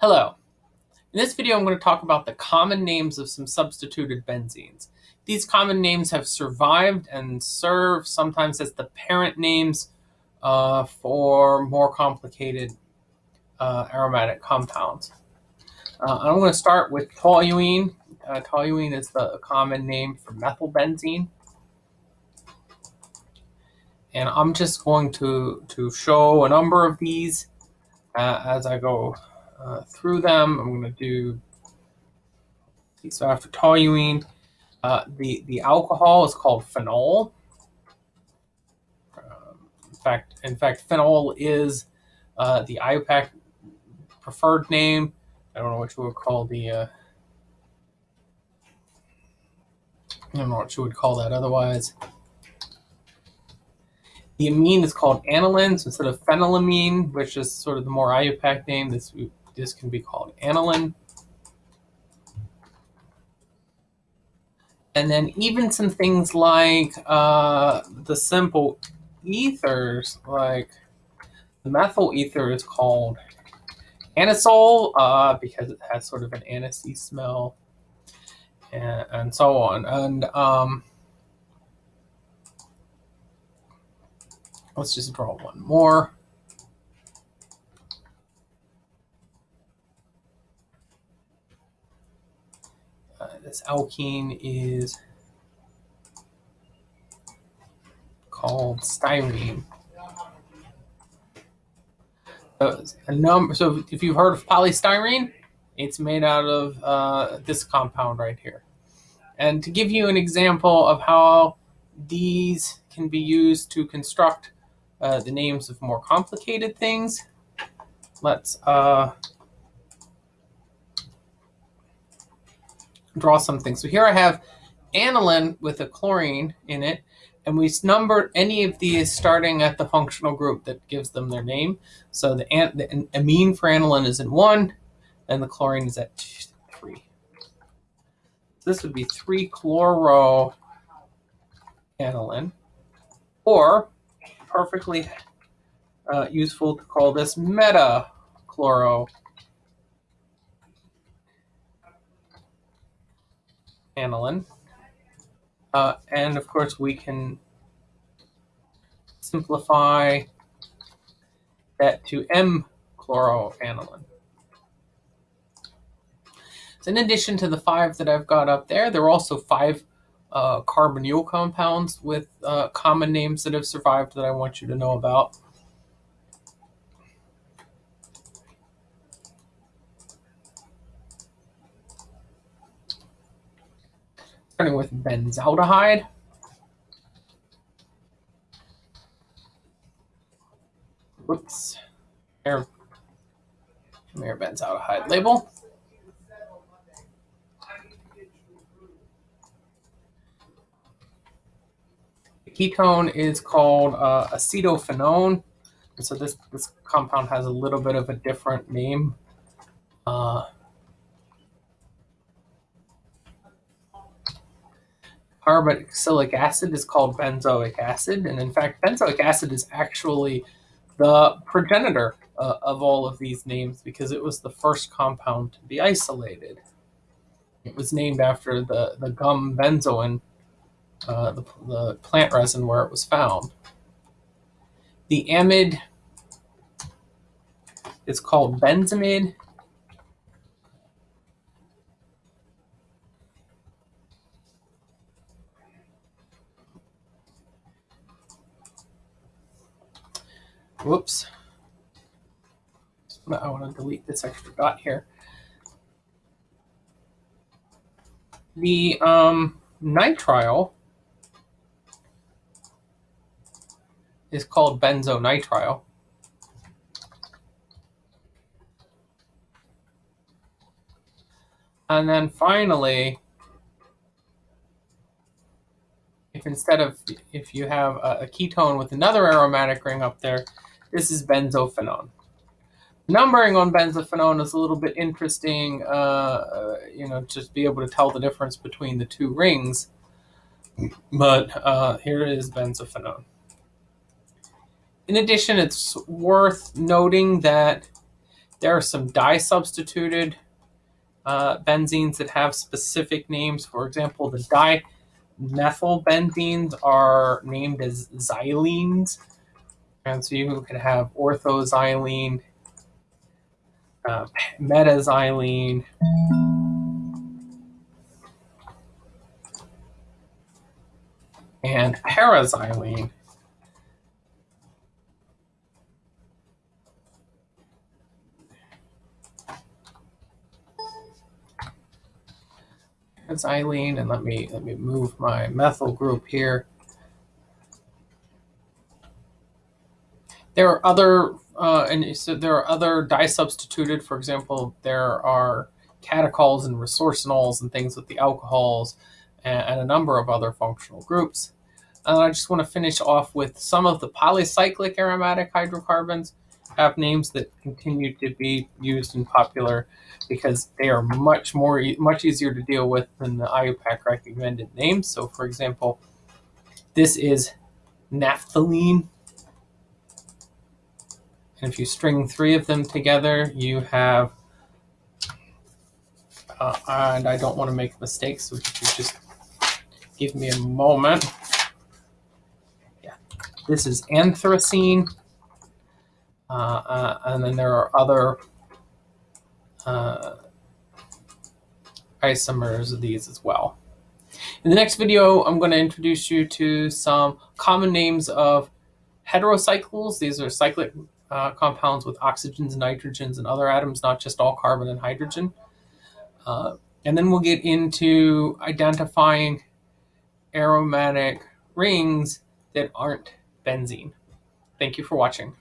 Hello. In this video, I'm going to talk about the common names of some substituted benzenes. These common names have survived and serve sometimes as the parent names uh, for more complicated uh, aromatic compounds. Uh, I'm going to start with toluene. Uh, toluene is the common name for methylbenzene. And I'm just going to, to show a number of these uh, as I go uh, through them. I'm going to do, so after toluene, uh, the, the alcohol is called phenol. Um, in fact, in fact, phenol is uh, the IUPAC preferred name. I don't know what you would call the, uh, I don't know what you would call that otherwise. The amine is called aniline, so instead of phenylamine, which is sort of the more IUPAC name, this this can be called aniline. And then even some things like uh, the simple ethers, like the methyl ether is called anisole uh, because it has sort of an anisey smell and, and so on. And um, let's just draw one more. This alkene is called styrene. So, a number, so if you've heard of polystyrene, it's made out of uh, this compound right here. And to give you an example of how these can be used to construct uh, the names of more complicated things, let's uh, draw something. So here I have aniline with a chlorine in it, and we numbered any of these starting at the functional group that gives them their name. So the, the amine for aniline is in one, and the chlorine is at three. This would be 3-chloro aniline, or perfectly uh, useful to call this meta-chloro aniline. Uh, and of course, we can simplify that to M-chloroaniline. So in addition to the five that I've got up there, there are also five uh, carbonyl compounds with uh, common names that have survived that I want you to know about. Starting with benzaldehyde. Whoops. Here, here benzaldehyde label. The ketone is called uh, acetophenone. So this, this compound has a little bit of a different name. Uh, carboxylic acid is called benzoic acid. And in fact, benzoic acid is actually the progenitor uh, of all of these names because it was the first compound to be isolated. It was named after the, the gum benzoin, uh, the, the plant resin where it was found. The amide is called benzamide Whoops. I want to delete this extra dot here. The um, nitrile is called benzonitrile. And then finally, if instead of, if you have a, a ketone with another aromatic ring up there, this is benzophenone. Numbering on benzophenone is a little bit interesting, uh, uh, you know, just be able to tell the difference between the two rings. But uh, here is benzophenone. In addition, it's worth noting that there are some di-substituted uh, benzenes that have specific names. For example, the dimethylbenzenes are named as xylenes. And so you can have orthoxylene, uh, metaxylene, and paraxylene. Xylene, and let me let me move my methyl group here. There are other uh, and so there are other di-substituted. For example, there are catechols and resorcinols and things with the alcohols and, and a number of other functional groups. And I just want to finish off with some of the polycyclic aromatic hydrocarbons have names that continue to be used and popular because they are much more much easier to deal with than the IUPAC recommended names. So for example, this is naphthalene. And if you string three of them together, you have, uh, and I don't want to make mistakes, so if you just give me a moment. Yeah, this is anthracene. Uh, uh, and then there are other uh, isomers of these as well. In the next video, I'm going to introduce you to some common names of heterocycles. These are cyclic uh, compounds with oxygens, nitrogens, and other atoms, not just all carbon and hydrogen. Uh, and then we'll get into identifying aromatic rings that aren't benzene. Thank you for watching.